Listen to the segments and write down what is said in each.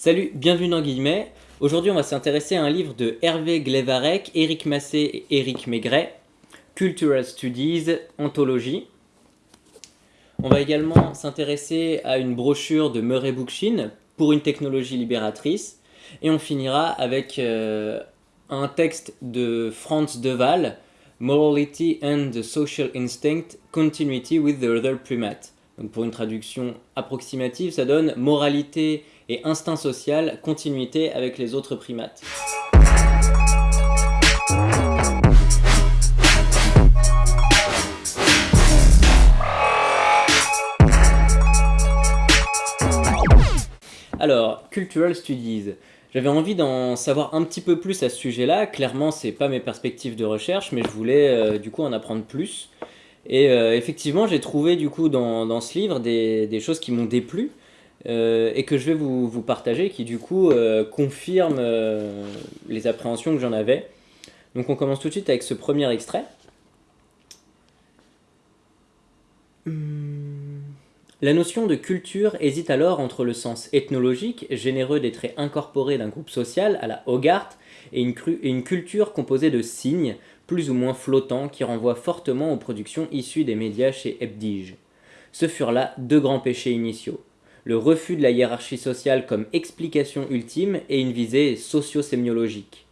Salut, bienvenue dans Guillemets. Aujourd'hui, on va s'intéresser à un livre de Hervé Glevarec, Éric Massé et Éric Maigret, Cultural Studies, Anthologie. On va également s'intéresser à une brochure de Murray Bookchin pour une technologie libératrice. Et on finira avec euh, un texte de Franz de Waal, Morality and the Social Instinct, Continuity with the Other Primate. Donc pour une traduction approximative, ça donne moralité et instinct social, continuité avec les autres primates. Alors, Cultural Studies. J'avais envie d'en savoir un petit peu plus à ce sujet-là. Clairement, c'est pas mes perspectives de recherche, mais je voulais euh, du coup en apprendre plus. Et euh, effectivement, j'ai trouvé du coup dans, ce livre des, choses qui m'ont déplu euh, et que je vais vous, vous, partager, qui du coup confirment les appréhensions que j'en avais. Donc on commence tout de suite avec ce premier extrait. La notion de culture hésite alors entre le sens ethnologique, généreux des traits incorporés d'un groupe social à la Hogarth, et une, et une culture composée de signes, plus ou moins flottants, qui renvoient fortement aux productions issues des médias chez Hebdige. Ce furent là deux grands péchés initiaux. Le refus de la hiérarchie sociale comme explication ultime et une visée socio-sémiologique.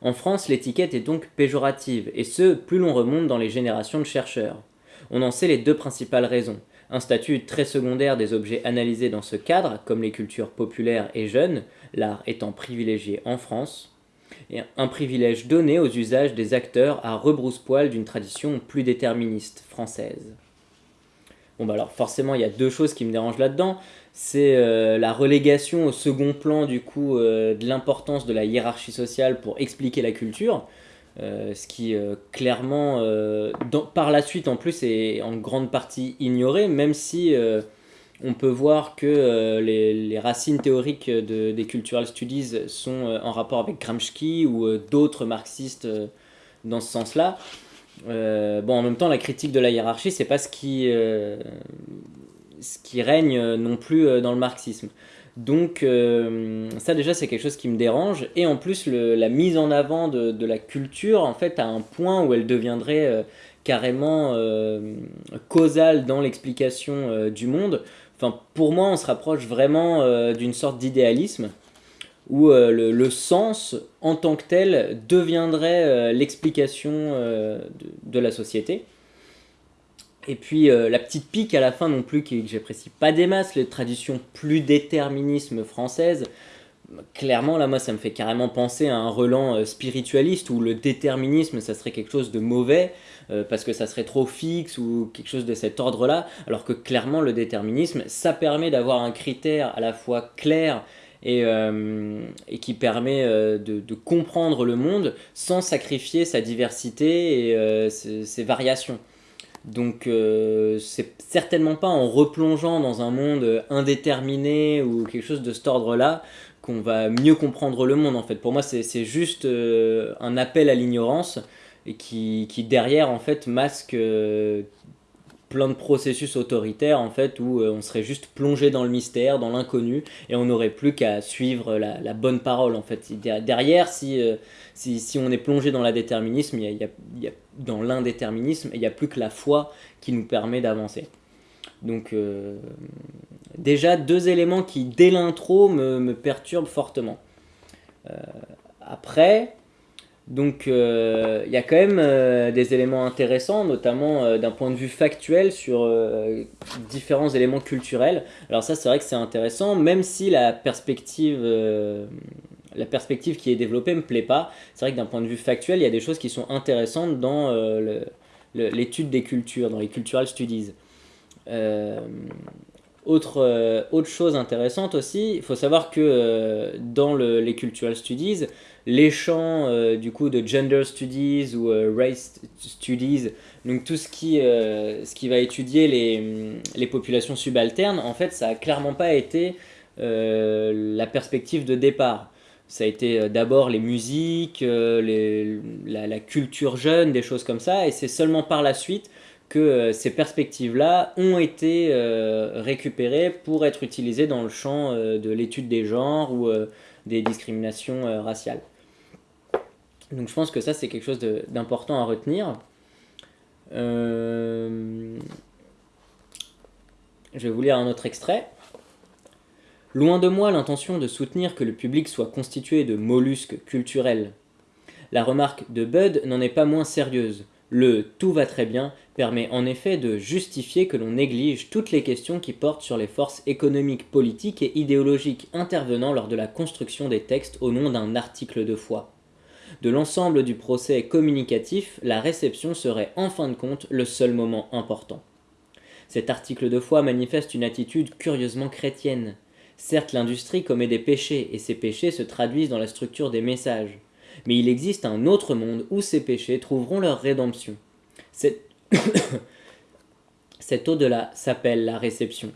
En France, l'étiquette est donc péjorative, et ce, plus l'on remonte dans les générations de chercheurs. On en sait les deux principales raisons un statut très secondaire des objets analysés dans ce cadre, comme les cultures populaires et jeunes, l'art étant privilégié en France, et un privilège donné aux usages des acteurs à rebrousse-poil d'une tradition plus déterministe française. Bon bah alors forcément il y a deux choses qui me dérangent là-dedans, c'est euh, la relégation au second plan du coup euh, de l'importance de la hiérarchie sociale pour expliquer la culture, euh, ce qui clairement, par la suite en plus, est en grande partie ignoré, même si on peut voir que les, racines théoriques des cultural studies sont en rapport avec Gramsci ou d'autres marxistes dans ce sens-là. Bon, en même temps, la critique de la hiérarchie, c'est pas ce qui, ce qui règne non plus dans le marxisme. Donc euh, ça déjà c'est quelque chose qui me dérange et en plus la mise en avant de, la culture en fait à un point où elle deviendrait euh, carrément euh, causale dans l'explication du monde. Enfin pour moi on se rapproche vraiment d'une sorte d'idéalisme où le, sens en tant que tel deviendrait l'explication de, la société. Et puis euh, la petite pique à la fin non plus, que j'apprécie pas des masses, les traditions plus déterminisme françaises. Clairement, là, moi, ça me fait carrément penser à un relan euh, spiritualiste où le déterminisme, ça serait quelque chose de mauvais, euh, parce que ça serait trop fixe ou quelque chose de cet ordre-là, alors que clairement, le déterminisme, ça permet d'avoir un critère à la fois clair et, et qui permet de, de, comprendre le monde sans sacrifier sa diversité et ses variations. Donc euh, c'est certainement pas en replongeant dans un monde indéterminé ou quelque chose de cet ordre-là qu'on va mieux comprendre le monde en fait. Pour moi c'est juste euh, un appel à l'ignorance et qui, derrière en fait masque euh, plein de processus autoritaires en fait où on serait juste plongé dans le mystère, dans l'inconnu et on n'aurait plus qu'à suivre la, bonne parole en fait. Derrière si, si, on est plongé dans l'indéterminisme, il y a dans l'indéterminisme, il n'y a plus que la foi qui nous permet d'avancer. Donc euh, déjà deux éléments qui dès l'intro me, perturbent fortement. Euh, après, donc euh, il y a quand même des éléments intéressants, notamment d'un point de vue factuel sur différents éléments culturels. Alors ça c'est vrai que c'est intéressant, même si la perspective la perspective qui est développée me plaît pas. C'est vrai que d'un point de vue factuel, il y a des choses qui sont intéressantes dans euh, l'étude des cultures, dans les cultural studies. Euh, autre, euh, autre chose intéressante aussi, il faut savoir que dans les cultural studies, les champs du coup de gender studies ou race studies, donc tout ce qui, ce qui va étudier les, les, populations subalternes, en fait ça a clairement pas été la perspective de départ. Ça a été euh, d'abord les musiques, euh, la, culture jeune, des choses comme ça, et c'est seulement par la suite que ces perspectives-là ont été récupérées pour être utilisées dans le champ de l'étude des genres ou des discriminations raciales. Donc je pense que ça c'est quelque chose d'important à retenir. je vais vous lire un autre extrait. Loin de moi l'intention de soutenir que le public soit constitué de mollusques culturels. La remarque de Bud n'en est pas moins sérieuse. Le tout va très bien permet en effet de justifier que l'on néglige toutes les questions qui portent sur les forces économiques, politiques et idéologiques intervenant lors de la construction des textes au nom d'un article de foi. De l'ensemble du procès communicatif, la réception serait en fin de compte le seul moment important. Cet article de foi manifeste une attitude curieusement chrétienne. Certes, l'industrie commet des péchés, et ces péchés se traduisent dans la structure des messages. Mais il existe un autre monde où ces péchés trouveront leur rédemption. Cet au-delà s'appelle la réception.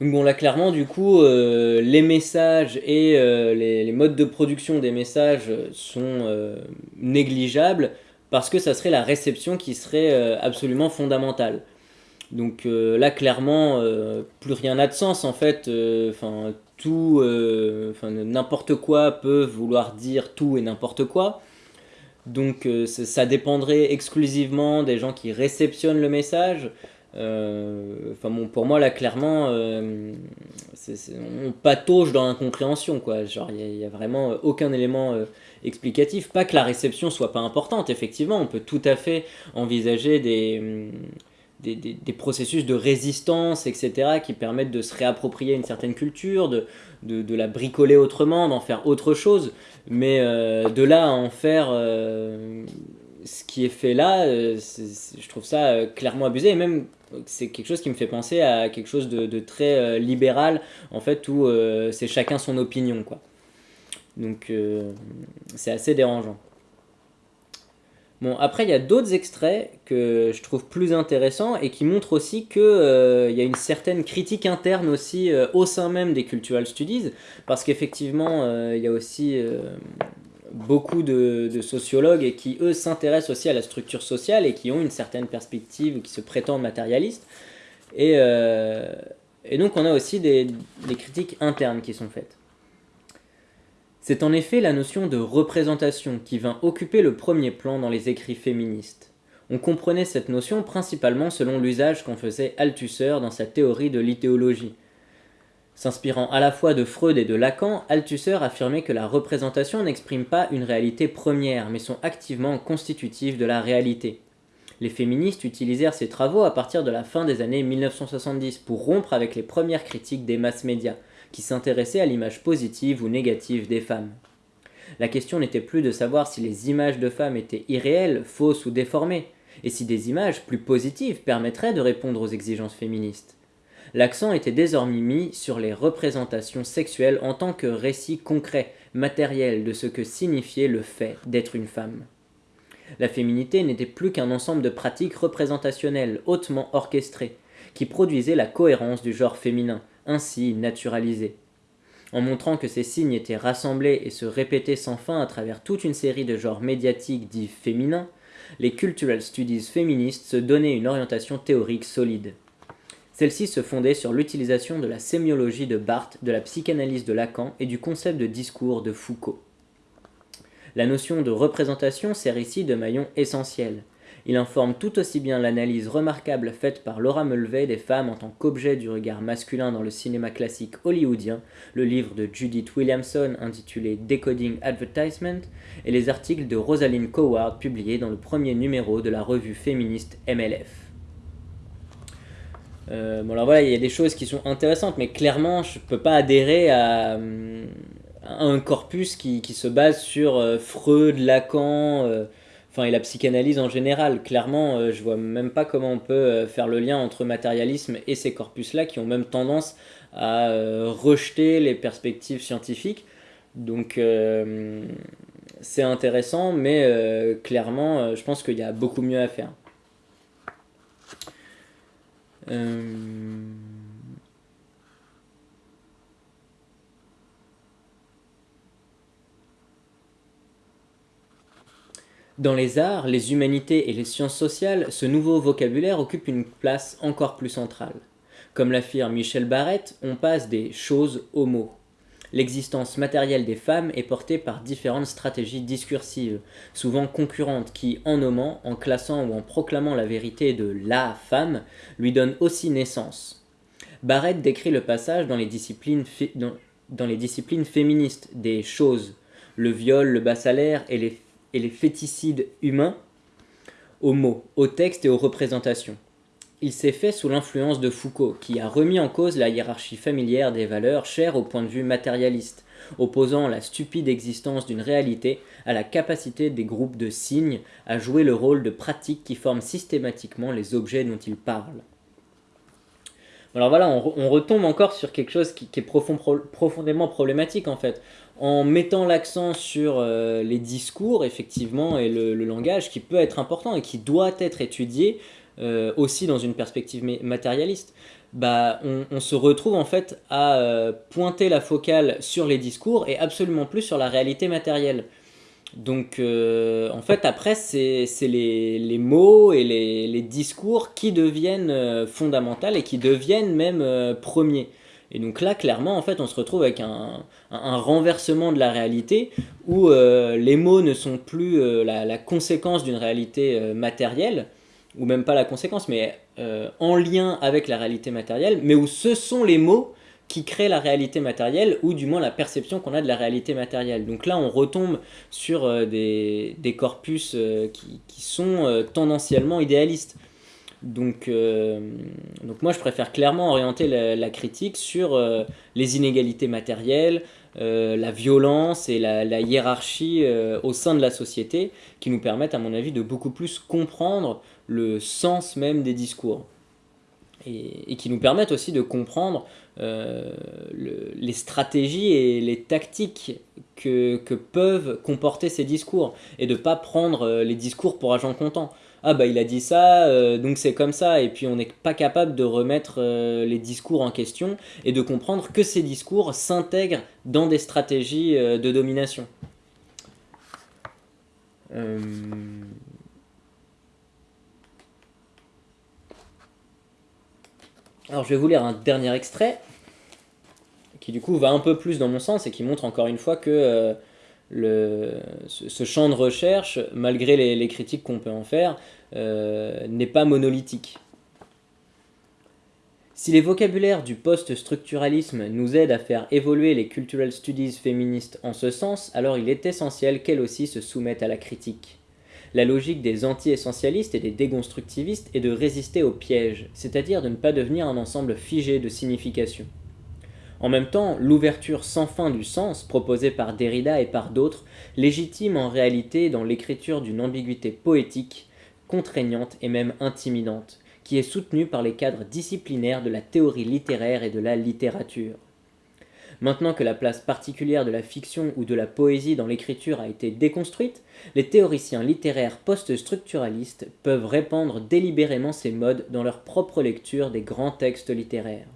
Donc bon, là, clairement, du coup, euh, les messages et euh, les, modes de production des messages sont euh, négligeables parce que ça serait la réception qui serait absolument fondamentale. Donc euh, là, clairement, euh, plus rien n'a de sens en fait. Euh, enfin, tout, n'importe quoi peut vouloir dire tout et n'importe quoi. Donc ça dépendrait exclusivement des gens qui réceptionnent le message. Enfin pour moi là, clairement, on patauge dans l'incompréhension quoi. Genre, il n'y a, vraiment aucun élément explicatif. Pas que la réception soit pas importante. Effectivement, on peut tout à fait envisager des des, processus de résistance, etc., qui permettent de se réapproprier une certaine culture, de, de, la bricoler autrement, d'en faire autre chose. Mais euh, de là à en faire euh, ce qui est fait là, euh, je trouve ça clairement abusé. Et même, c'est quelque chose qui me fait penser à quelque chose de, de très libéral, en fait, où c'est chacun son opinion, quoi. Donc, c'est assez dérangeant. Bon, après, il y a d'autres extraits que je trouve plus intéressants et qui montrent aussi qu'il euh, y a une certaine critique interne aussi euh, au sein même des Cultural Studies, parce qu'effectivement, euh, il y a aussi beaucoup de, sociologues qui, eux, s'intéressent aussi à la structure sociale et qui ont une certaine perspective, qui se prétendent matérialistes. Et, et donc, on a aussi des critiques internes qui sont faites. C'est en effet la notion de représentation qui vint occuper le premier plan dans les écrits féministes. On comprenait cette notion principalement selon l'usage qu'en faisait Althusser dans sa théorie de l'idéologie. S'inspirant à la fois de Freud et de Lacan, Althusser affirmait que la représentation n'exprime pas une réalité première, mais sont activement constitutives de la réalité. Les féministes utilisèrent ces travaux à partir de la fin des années 1970 pour rompre avec les premières critiques des masses médias, qui s'intéressait à l'image positive ou négative des femmes. La question n'était plus de savoir si les images de femmes étaient irréelles, fausses ou déformées, et si des images plus positives permettraient de répondre aux exigences féministes. L'accent était désormais mis sur les représentations sexuelles en tant que récit concret, matériel de ce que signifiait le fait d'être une femme. La féminité n'était plus qu'un ensemble de pratiques représentationnelles hautement orchestrées, qui produisaient la cohérence du genre féminin, ainsi naturalisé. En montrant que ces signes étaient rassemblés et se répétaient sans fin à travers toute une série de genres médiatiques dits féminins, les cultural studies féministes se donnaient une orientation théorique solide. Celle-ci se fondait sur l'utilisation de la sémiologie de Barthes, de la psychanalyse de Lacan et du concept de discours de Foucault. La notion de représentation sert ici de maillon essentiel. Il informe tout aussi bien l'analyse remarquable faite par Laura Mulvey des femmes en tant qu'objet du regard masculin dans le cinéma classique hollywoodien, le livre de Judith Williamson intitulé Decoding Advertisement, et les articles de Rosalind Coward publiés dans le premier numéro de la revue féministe MLF. Euh, bon alors voilà, il y a des choses qui sont intéressantes, mais clairement je ne peux pas adhérer à, un corpus qui, se base sur euh, Freud, Lacan, euh, enfin et la psychanalyse en général. Clairement, euh, je vois même pas comment on peut euh, faire le lien entre matérialisme et ces corpus-là qui ont même tendance à euh, rejeter les perspectives scientifiques. Donc c'est intéressant, mais clairement, je pense qu'il y a beaucoup mieux à faire. Dans les arts, les humanités et les sciences sociales, ce nouveau vocabulaire occupe une place encore plus centrale. Comme l'affirme Michel Barrette, on passe des choses aux mots. L'existence matérielle des femmes est portée par différentes stratégies discursives, souvent concurrentes, qui, en nommant, en classant ou en proclamant la vérité de la femme, lui donnent aussi naissance. Barrett décrit le passage dans les disciplines, dans les disciplines féministes des choses, le viol, le bas salaire et les et les féticides humains aux mots, aux textes et aux représentations. Il s'est fait sous l'influence de Foucault, qui a remis en cause la hiérarchie familière des valeurs chères au point de vue matérialiste, opposant la stupide existence d'une réalité à la capacité des groupes de signes à jouer le rôle de pratique qui forment systématiquement les objets dont ils parlent. Alors voilà, on, retombe encore sur quelque chose qui, est profondément problématique en fait en mettant l'accent sur euh, les discours, effectivement, et le, langage, qui peut être important et qui doit être étudié euh, aussi dans une perspective matérialiste, bah, on, se retrouve en fait à euh, pointer la focale sur les discours et absolument plus sur la réalité matérielle. Donc, en fait, après, c'est les, mots et les, les, discours qui deviennent fondamentaux et qui deviennent même premiers. Et donc là, clairement, en fait, on se retrouve avec un, renversement de la réalité où euh, les mots ne sont plus euh, la, conséquence d'une réalité euh, matérielle, ou même pas la conséquence, mais en lien avec la réalité matérielle, mais où ce sont les mots qui créent la réalité matérielle, ou du moins la perception qu'on a de la réalité matérielle. Donc là, on retombe sur des, corpus qui, qui, sont tendanciellement idéalistes. Donc, euh, moi, je préfère clairement orienter la, critique sur euh, les inégalités matérielles, euh, la violence et la, hiérarchie au sein de la société, qui nous permettent, à mon avis, de beaucoup plus comprendre le sens même des discours. Et, qui nous permettent aussi de comprendre les stratégies et les tactiques que, peuvent comporter ces discours, et de ne pas prendre les discours pour agent comptant ah bah il a dit ça, euh, donc c'est comme ça, et puis on n'est pas capable de remettre euh, les discours en question et de comprendre que ces discours s'intègrent dans des stratégies euh, de domination. Alors je vais vous lire un dernier extrait qui du coup va un peu plus dans mon sens et qui montre encore une fois que ce, champ de recherche, malgré les, critiques qu'on peut en faire, euh, n'est pas monolithique. Si les vocabulaires du post-structuralisme nous aident à faire évoluer les cultural studies féministes en ce sens, alors il est essentiel qu'elles aussi se soumettent à la critique. La logique des anti-essentialistes et des déconstructivistes est de résister au piège, c'est-à-dire de ne pas devenir un ensemble figé de significations. En même temps, l'ouverture sans fin du sens, proposée par Derrida et par d'autres, légitime en réalité dans l'écriture d'une ambiguïté poétique, contraignante et même intimidante, qui est soutenue par les cadres disciplinaires de la théorie littéraire et de la littérature. Maintenant que la place particulière de la fiction ou de la poésie dans l'écriture a été déconstruite, les théoriciens littéraires post-structuralistes peuvent répandre délibérément ces modes dans leur propre lecture des grands textes littéraires.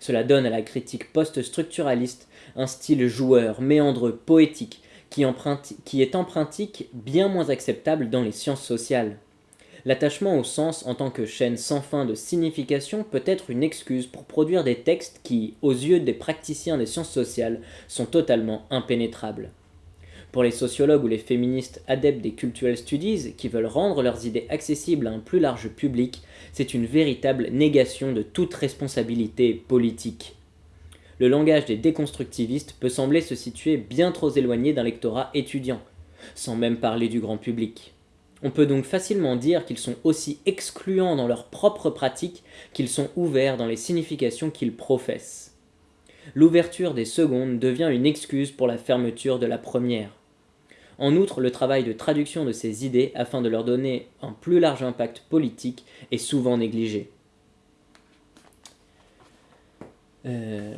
Cela donne à la critique post-structuraliste un style joueur, méandreux, poétique, qui, qui est empruntique bien moins acceptable dans les sciences sociales. L'attachement au sens en tant que chaîne sans fin de signification peut être une excuse pour produire des textes qui, aux yeux des praticiens des sciences sociales, sont totalement impénétrables. Pour les sociologues ou les féministes adeptes des cultural studies qui veulent rendre leurs idées accessibles à un plus large public, c'est une véritable négation de toute responsabilité politique. Le langage des déconstructivistes peut sembler se situer bien trop éloigné d'un lectorat étudiant, sans même parler du grand public. On peut donc facilement dire qu'ils sont aussi excluants dans leur propre pratique qu'ils sont ouverts dans les significations qu'ils professent. L'ouverture des secondes devient une excuse pour la fermeture de la première. En outre, le travail de traduction de ces idées afin de leur donner un plus large impact politique est souvent négligé. Euh,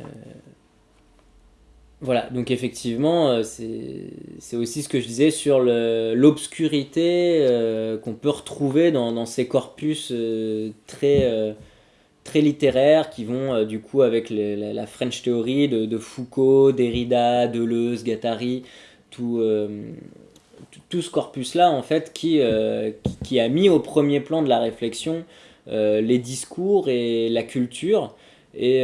voilà, donc effectivement, euh, c'est aussi ce que je disais sur l'obscurité euh, qu'on peut retrouver dans, ces corpus très, très littéraires qui vont du coup avec la, French Theory de, Foucault, Derrida, Deleuze, Guattari, tout, euh, tout ce corpus-là, en fait, qui, a mis au premier plan de la réflexion les discours et la culture, et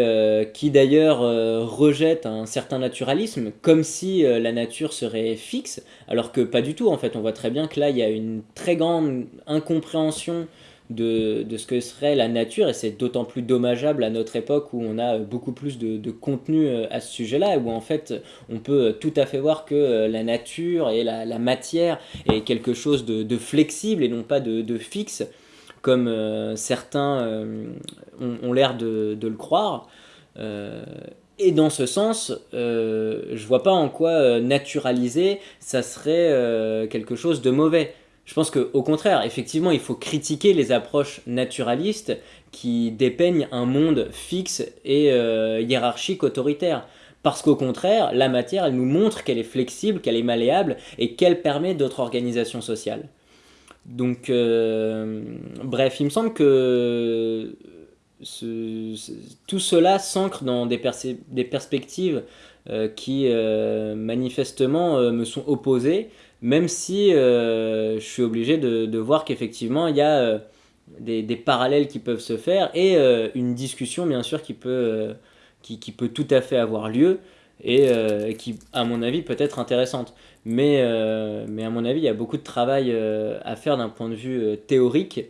qui d'ailleurs rejette un certain naturalisme, comme si la nature serait fixe, alors que pas du tout, en fait. On voit très bien que là, il y a une très grande incompréhension de, ce que serait la nature, et c'est d'autant plus dommageable à notre époque où on a beaucoup plus de, contenu euh, à ce sujet-là, où en fait on peut tout à fait voir que euh, la nature et la, matière est quelque chose de, flexible et non pas de, fixe, comme euh, certains ont, l'air de, le croire. et dans ce sens, je vois pas en quoi naturaliser, ça serait quelque chose de mauvais. Je pense qu'au contraire, effectivement, il faut critiquer les approches naturalistes qui dépeignent un monde fixe et euh, hiérarchique autoritaire. Parce qu'au contraire, la matière, elle nous montre qu'elle est flexible, qu'elle est malléable et qu'elle permet d'autres organisations sociales. Donc, euh, bref, il me semble que tout cela s'ancre dans des, perspectives euh, qui manifestement me sont opposées même si euh, je suis obligé de, voir qu'effectivement il y a euh, des, parallèles qui peuvent se faire et euh, une discussion bien sûr qui, peut tout à fait avoir lieu et qui à mon avis peut être intéressante. Mais, mais à mon avis il y a beaucoup de travail à faire d'un point de vue théorique,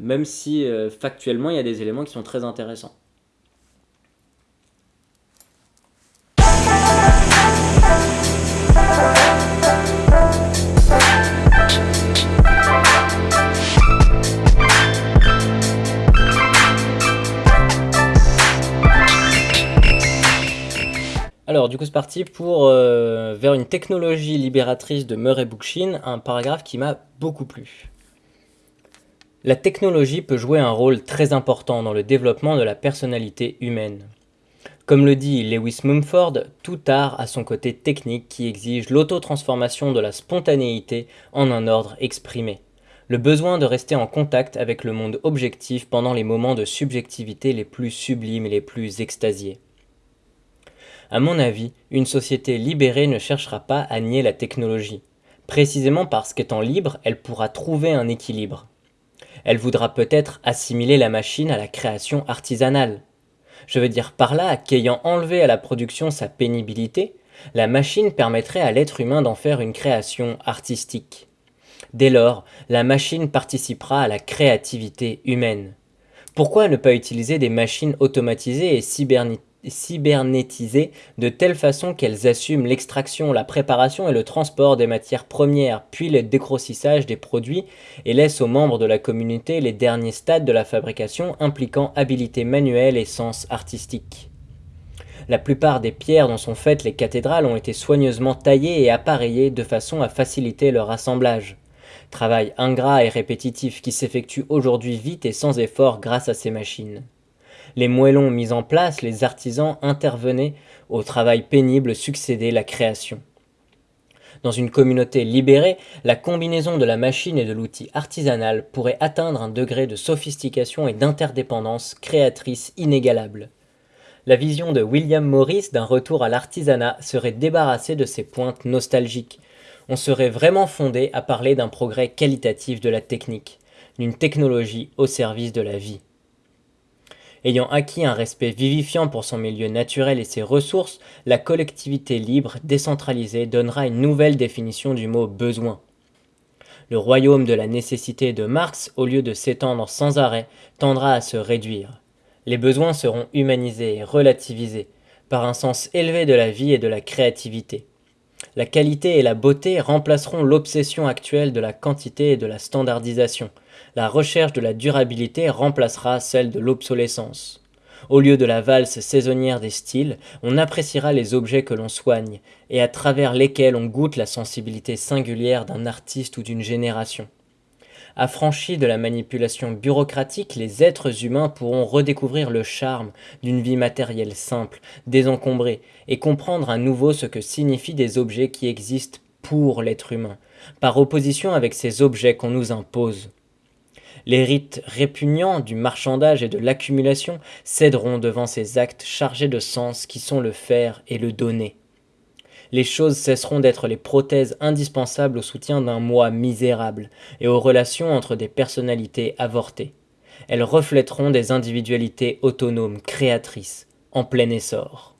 même si factuellement il y a des éléments qui sont très intéressants. Alors, du coup, c'est parti pour euh, vers une technologie libératrice de Murray Bookchin, un paragraphe qui m'a beaucoup plu. La technologie peut jouer un rôle très important dans le développement de la personnalité humaine. Comme le dit Lewis Mumford, tout art a son côté technique qui exige l'auto-transformation de la spontanéité en un ordre exprimé. Le besoin de rester en contact avec le monde objectif pendant les moments de subjectivité les plus sublimes et les plus extasiés. À mon avis, une société libérée ne cherchera pas à nier la technologie, précisément parce qu'étant libre, elle pourra trouver un équilibre. Elle voudra peut-être assimiler la machine à la création artisanale. Je veux dire par là qu'ayant enlevé à la production sa pénibilité, la machine permettrait à l'être humain d'en faire une création artistique. Dès lors, la machine participera à la créativité humaine. Pourquoi ne pas utiliser des machines automatisées et cybernétiques cybernétisées de telle façon qu'elles assument l'extraction, la préparation et le transport des matières premières, puis le décrossissage des produits, et laissent aux membres de la communauté les derniers stades de la fabrication impliquant habilité manuelle et sens artistique. La plupart des pierres dont sont faites les cathédrales ont été soigneusement taillées et appareillées de façon à faciliter leur assemblage. Travail ingrat et répétitif qui s'effectue aujourd'hui vite et sans effort grâce à ces machines les moellons mis en place, les artisans intervenaient, au travail pénible succédait la création. Dans une communauté libérée, la combinaison de la machine et de l'outil artisanal pourrait atteindre un degré de sophistication et d'interdépendance créatrice inégalable. La vision de William Morris d'un retour à l'artisanat serait débarrassée de ses pointes nostalgiques. On serait vraiment fondé à parler d'un progrès qualitatif de la technique, d'une technologie au service de la vie. Ayant acquis un respect vivifiant pour son milieu naturel et ses ressources, la collectivité libre, décentralisée, donnera une nouvelle définition du mot besoin. Le royaume de la nécessité de Marx, au lieu de s'étendre sans arrêt, tendra à se réduire. Les besoins seront humanisés et relativisés, par un sens élevé de la vie et de la créativité. La qualité et la beauté remplaceront l'obsession actuelle de la quantité et de la standardisation, la recherche de la durabilité remplacera celle de l'obsolescence. Au lieu de la valse saisonnière des styles, on appréciera les objets que l'on soigne, et à travers lesquels on goûte la sensibilité singulière d'un artiste ou d'une génération. Affranchis de la manipulation bureaucratique, les êtres humains pourront redécouvrir le charme d'une vie matérielle simple, désencombrée, et comprendre à nouveau ce que signifient des objets qui existent pour l'être humain, par opposition avec ces objets qu'on nous impose. Les rites répugnants du marchandage et de l'accumulation céderont devant ces actes chargés de sens qui sont le faire et le donner. Les choses cesseront d'être les prothèses indispensables au soutien d'un moi misérable et aux relations entre des personnalités avortées. Elles reflèteront des individualités autonomes, créatrices, en plein essor.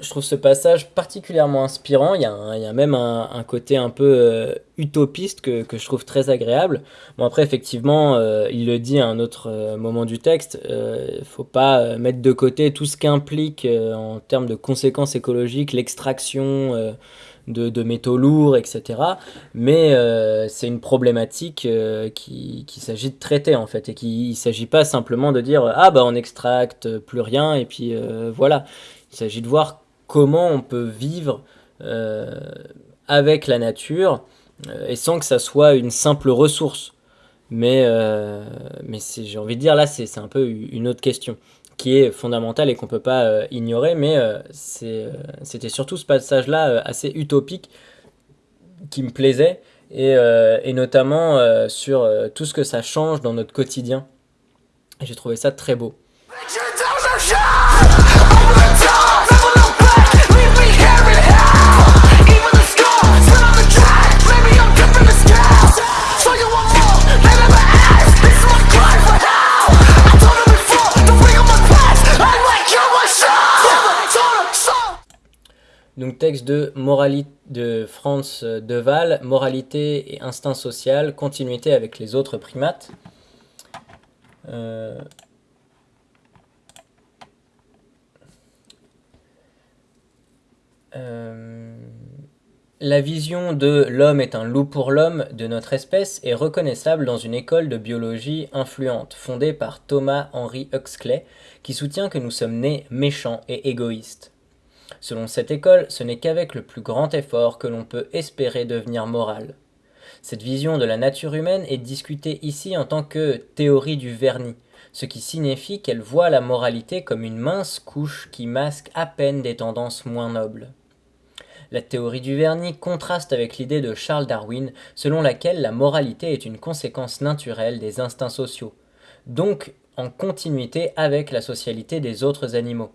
Je trouve ce passage particulièrement inspirant. Il y a, même un, côté un peu euh, utopiste que, je trouve très agréable. Bon, après, effectivement, euh, il le dit à un autre euh, moment du texte, il faut pas mettre de côté tout ce qu'implique en termes de conséquences écologiques l'extraction de, métaux lourds, etc. Mais c'est une problématique qu'il qui s'agit de traiter, en fait, et qu'il ne s'agit pas simplement de dire « Ah, bah, on extracte plus rien, et puis voilà ». Il s'agit de voir comment on peut vivre euh, avec la nature euh, et sans que ça soit une simple ressource. Mais, euh, mais j'ai envie de dire là, c'est un peu une autre question qui est fondamentale et qu'on ne peut pas ignorer, mais c'était surtout ce passage-là assez utopique qui me plaisait, et, et notamment sur tout ce que ça change dans notre quotidien. J'ai trouvé ça très beau. Donc texte de, moralité de Franz Deval, Moralité et instinct social, continuité avec les autres primates. Euh, euh, la vision de l'homme est un loup pour l'homme de notre espèce est reconnaissable dans une école de biologie influente fondée par Thomas Henry Huxley qui soutient que nous sommes nés méchants et égoïstes. Selon cette école, ce n'est qu'avec le plus grand effort que l'on peut espérer devenir moral. Cette vision de la nature humaine est discutée ici en tant que théorie du vernis, ce qui signifie qu'elle voit la moralité comme une mince couche qui masque à peine des tendances moins nobles. La théorie du vernis contraste avec l'idée de Charles Darwin selon laquelle la moralité est une conséquence naturelle des instincts sociaux, donc en continuité avec la socialité des autres animaux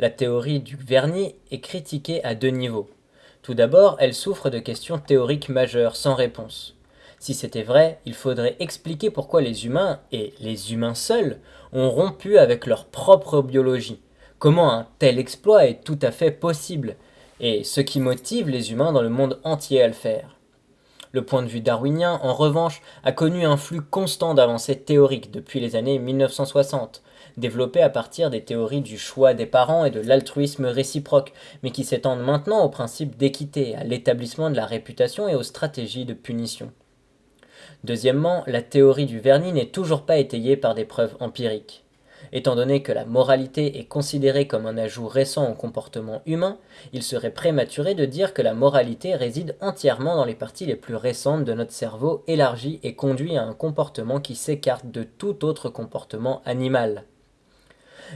la théorie du vernis est critiquée à deux niveaux. Tout d'abord, elle souffre de questions théoriques majeures sans réponse. Si c'était vrai, il faudrait expliquer pourquoi les humains, et les humains seuls, ont rompu avec leur propre biologie, comment un tel exploit est tout à fait possible, et ce qui motive les humains dans le monde entier à le faire. Le point de vue darwinien, en revanche, a connu un flux constant d'avancées théoriques depuis les années 1960, développées à partir des théories du choix des parents et de l'altruisme réciproque, mais qui s'étendent maintenant au principe d'équité, à l'établissement de la réputation et aux stratégies de punition. Deuxièmement, la théorie du vernis n'est toujours pas étayée par des preuves empiriques. Étant donné que la moralité est considérée comme un ajout récent au comportement humain, il serait prématuré de dire que la moralité réside entièrement dans les parties les plus récentes de notre cerveau élargi et conduit à un comportement qui s'écarte de tout autre comportement animal.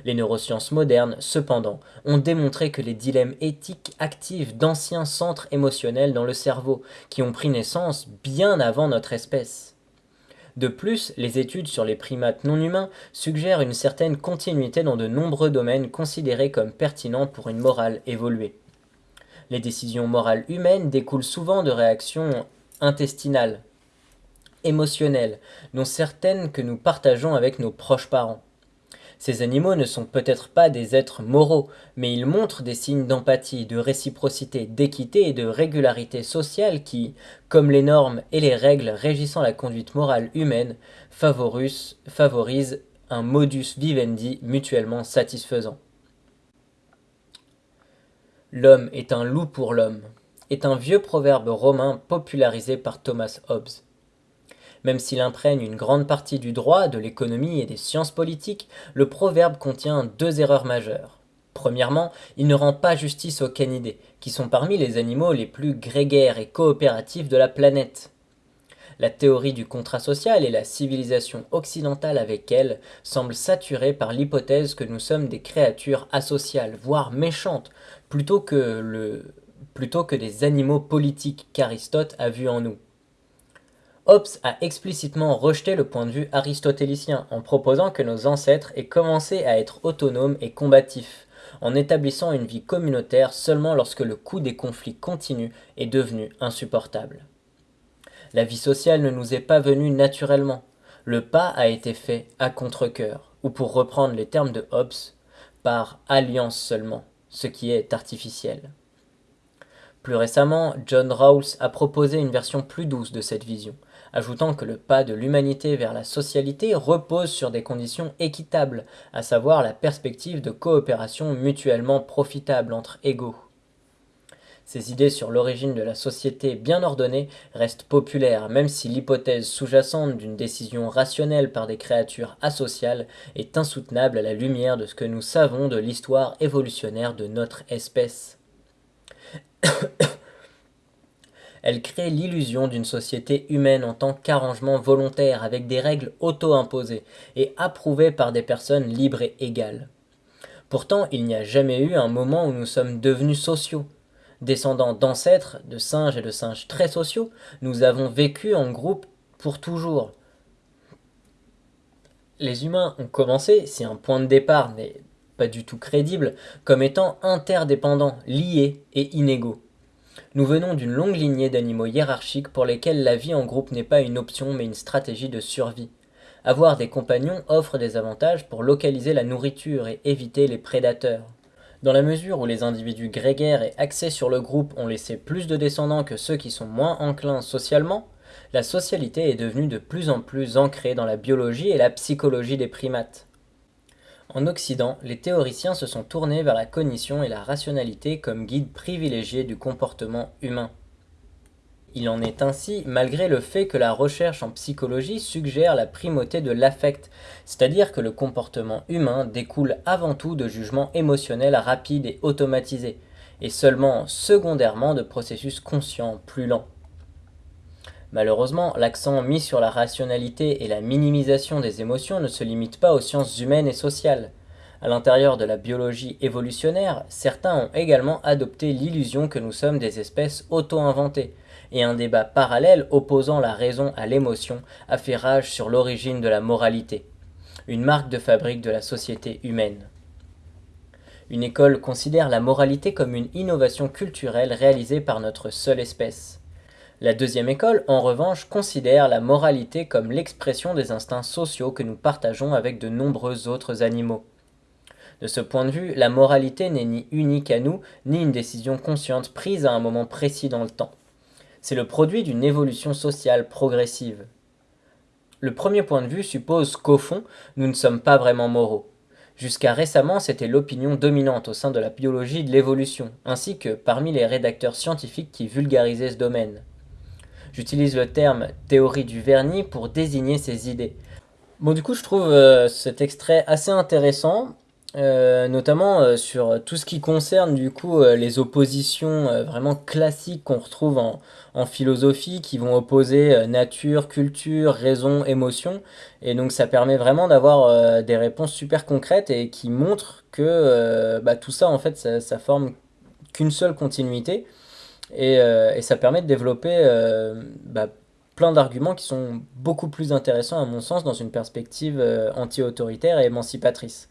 Les neurosciences modernes, cependant, ont démontré que les dilemmes éthiques activent d'anciens centres émotionnels dans le cerveau, qui ont pris naissance bien avant notre espèce. De plus, les études sur les primates non humains suggèrent une certaine continuité dans de nombreux domaines considérés comme pertinents pour une morale évoluée. Les décisions morales humaines découlent souvent de réactions intestinales, émotionnelles, dont certaines que nous partageons avec nos proches parents. Ces animaux ne sont peut-être pas des êtres moraux, mais ils montrent des signes d'empathie, de réciprocité, d'équité et de régularité sociale qui, comme les normes et les règles régissant la conduite morale humaine, favorisent un modus vivendi mutuellement satisfaisant. L'homme est un loup pour l'homme est un vieux proverbe romain popularisé par Thomas Hobbes. Même s'il imprègne une grande partie du droit, de l'économie et des sciences politiques, le proverbe contient deux erreurs majeures. Premièrement, il ne rend pas justice aux canidés, qui sont parmi les animaux les plus grégaires et coopératifs de la planète. La théorie du contrat social et la civilisation occidentale avec elle semblent saturées par l'hypothèse que nous sommes des créatures asociales, voire méchantes, plutôt que, plutôt que des animaux politiques qu'Aristote a vu en nous. Hobbes a explicitement rejeté le point de vue aristotélicien en proposant que nos ancêtres aient commencé à être autonomes et combatifs, en établissant une vie communautaire seulement lorsque le coût des conflits continus est devenu insupportable. La vie sociale ne nous est pas venue naturellement, le pas a été fait à contre-coeur, ou pour reprendre les termes de Hobbes, par alliance seulement, ce qui est artificiel. Plus récemment, John Rawls a proposé une version plus douce de cette vision, ajoutant que le pas de l'humanité vers la socialité repose sur des conditions équitables, à savoir la perspective de coopération mutuellement profitable entre égaux. Ces idées sur l'origine de la société bien ordonnée restent populaires, même si l'hypothèse sous-jacente d'une décision rationnelle par des créatures asociales est insoutenable à la lumière de ce que nous savons de l'histoire évolutionnaire de notre espèce. Elle crée l'illusion d'une société humaine en tant qu'arrangement volontaire avec des règles auto-imposées et approuvées par des personnes libres et égales. Pourtant, il n'y a jamais eu un moment où nous sommes devenus sociaux. Descendants d'ancêtres, de singes et de singes très sociaux, nous avons vécu en groupe pour toujours. Les humains ont commencé, si un point de départ n'est pas du tout crédible, comme étant interdépendants, liés et inégaux. Nous venons d'une longue lignée d'animaux hiérarchiques pour lesquels la vie en groupe n'est pas une option mais une stratégie de survie. Avoir des compagnons offre des avantages pour localiser la nourriture et éviter les prédateurs. Dans la mesure où les individus grégaires et axés sur le groupe ont laissé plus de descendants que ceux qui sont moins enclins socialement, la socialité est devenue de plus en plus ancrée dans la biologie et la psychologie des primates. En Occident, les théoriciens se sont tournés vers la cognition et la rationalité comme guide privilégié du comportement humain. Il en est ainsi malgré le fait que la recherche en psychologie suggère la primauté de l'affect, c'est-à-dire que le comportement humain découle avant tout de jugements émotionnels rapides et automatisés, et seulement secondairement de processus conscients plus lents. Malheureusement, l'accent mis sur la rationalité et la minimisation des émotions ne se limite pas aux sciences humaines et sociales. À l'intérieur de la biologie évolutionnaire, certains ont également adopté l'illusion que nous sommes des espèces auto-inventées, et un débat parallèle opposant la raison à l'émotion a fait rage sur l'origine de la moralité, une marque de fabrique de la société humaine. Une école considère la moralité comme une innovation culturelle réalisée par notre seule espèce. La deuxième école, en revanche, considère la moralité comme l'expression des instincts sociaux que nous partageons avec de nombreux autres animaux. De ce point de vue, la moralité n'est ni unique à nous, ni une décision consciente prise à un moment précis dans le temps. C'est le produit d'une évolution sociale progressive. Le premier point de vue suppose qu'au fond, nous ne sommes pas vraiment moraux. Jusqu'à récemment, c'était l'opinion dominante au sein de la biologie de l'évolution, ainsi que parmi les rédacteurs scientifiques qui vulgarisaient ce domaine. J'utilise le terme théorie du vernis pour désigner ces idées. Bon, du coup, je trouve euh, cet extrait assez intéressant, euh, notamment euh, sur tout ce qui concerne du coup les oppositions vraiment classiques qu'on retrouve en, philosophie, qui vont opposer nature, culture, raison, émotion. Et donc, ça permet vraiment d'avoir des réponses super concrètes et qui montrent que bah, tout ça, en fait, ça, ça forme qu'une seule continuité. Euh, et, ça permet de développer euh, bah, plein d'arguments qui sont beaucoup plus intéressants à mon sens dans une perspective euh, anti-autoritaire et émancipatrice.